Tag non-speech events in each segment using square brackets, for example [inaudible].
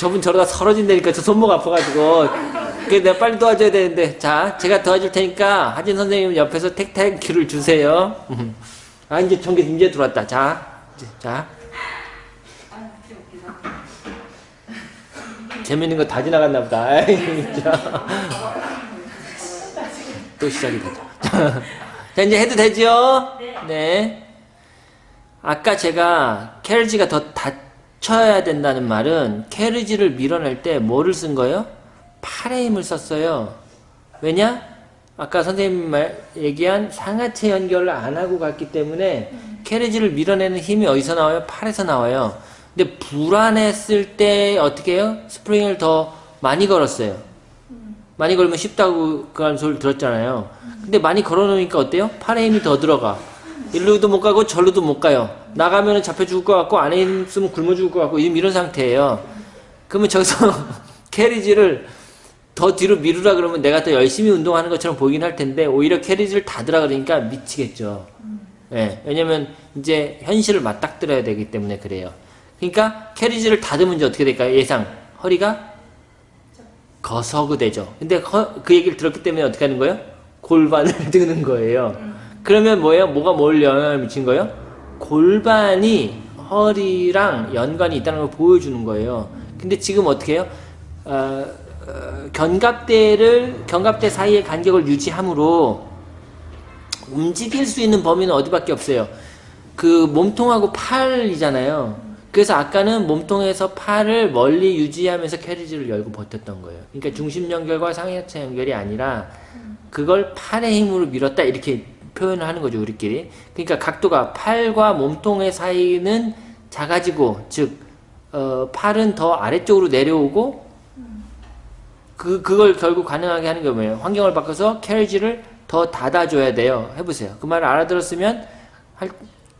저분 저러다 서러진다니까 저 손목 아파가지고. 그래 내가 빨리 도와줘야 되는데. 자 제가 도와줄 테니까 하진 선생님 옆에서 택택큐를 주세요. 아 이제 전기 이제 들어왔다. 자, 자. 재밌는 거 다 지나갔나 보다. [laughs] 또 시작이 되죠. [laughs] 자 이제 해도 되죠? 네. 아까 제가 carriage가 더 닫혀야 된다는 말은 carriage를 밀어낼 때 뭐를 쓴 거예요? 팔의 힘을 썼어요. 왜냐? 아까 선생님 말, 얘기한 상하체 연결을 안 하고 갔기 때문에 carriage를 밀어내는 힘이 어디서 나와요? 팔에서 나와요. 근데 불안했을 때 어떻게 해요? 스프링을 더 많이 걸었어요. 많이 걸면 쉽다고 그런 소리 들었잖아요. 근데 많이 걸어놓으니까 어때요? 팔에 힘이 더 들어가. 일루도 못 가고 절로도 못 가요. 나가면 잡혀 죽을 것 같고 안에 있으면 굶어 죽을 것 같고 이런 상태예요. 그러면 저기서 [laughs] 캐리지를 더 뒤로 미루라 그러면 내가 더 열심히 운동하는 것처럼 보이긴 할 텐데 오히려 캐리지를 닫으라 그러니까 미치겠죠. 예, 왜냐면 이제 현실을 맞닥뜨려야 되기 때문에 그래요. 그러니까 캐리지를 닫으면 이제 어떻게 될까요? 예상 허리가 거서그 되죠. 근데 허- 그 얘기를 들었기 때문에 어떻게 하는 거예요? 골반을 [laughs] 드는 거예요. 그러면 뭐예요? 뭐가 뭘 영향을 미친 거예요? 골반이 허리랑 연관이 있다는 걸 보여주는 거예요. 근데 지금 어떻게 해요? 어, 어, 견갑대를 견갑대 사이의 간격을 유지함으로 움직일 수 있는 범위는 어디밖에 없어요. 그 몸통하고 팔이잖아요. 그래서 아까는 몸통에서 팔을 멀리 유지하면서 캐리지를 열고 버텼던 거예요. 그러니까 중심 연결과 상하체 연결이 아니라 그걸 팔의 힘으로 밀었다 이렇게 표현을 하는 거죠 우리끼리. 그러니까 각도가 팔과 몸통의 사이는 작아지고 즉 어, 팔은 더 아래쪽으로 내려오고 그 그걸 결국 가능하게 하는 게 뭐예요? 환경을 바꿔서 캐리지를 더 닫아줘야 돼요. 해보세요. 그 말을 알아들었으면 할,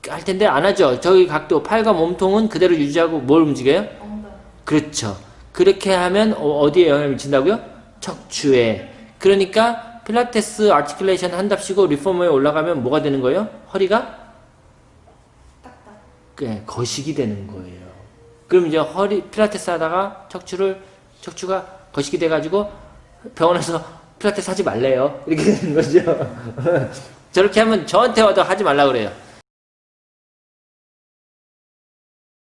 할 텐데 안 하죠. 저기 각도 팔과 몸통은 그대로 유지하고 뭘 움직여요? 그렇죠. 그렇게 하면 어- 어디에 영향을 미친다고요? 척추에. 그러니까 필라테스 articulation 한답시고 reformer에 올라가면 뭐가 되는 거예요? 허리가 딱딱. 예, 거시기 되는 거예요. 그럼 이제 허리 필라테스 하다가 척추를 척추가 거시기 돼가지고 병원에서 필라테스 하지 말래요. 이렇게 되는 거죠. [laughs] 저렇게 하면 저한테 와도 하지 말라 그래요.